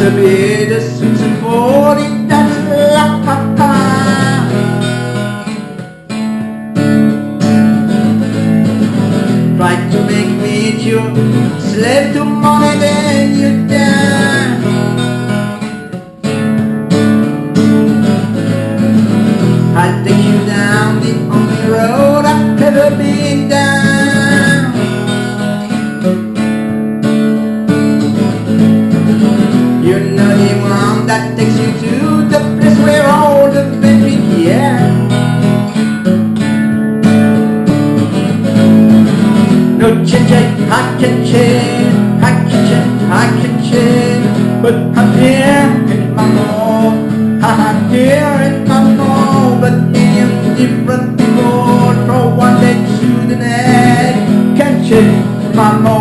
to be the sweet symphony that's la pa pa. Try to make me your slave to money, then you die. I'll take you down the only road I've ever been down. Takes you to the place where all the drink, yeah. No change, I can change, I can change, I can change, but I'm here in my home, I'm here in my home, but in different people from one day to the next, can't change my home,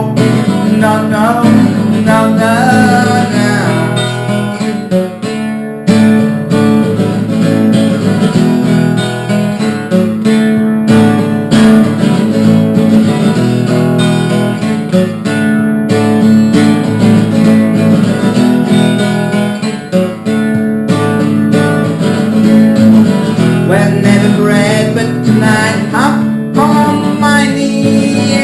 Bread, but tonight I'm on my knee.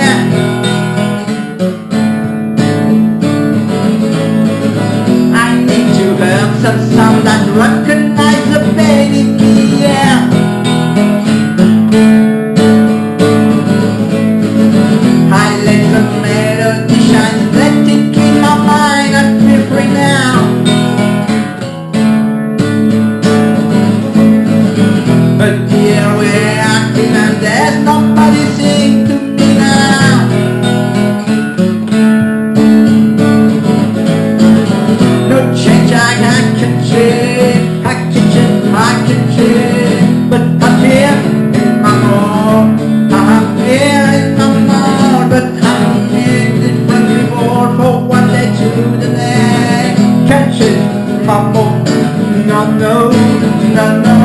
I need to hear some sound that recognize the baby key, yeah. I let the melody I'm not know, do know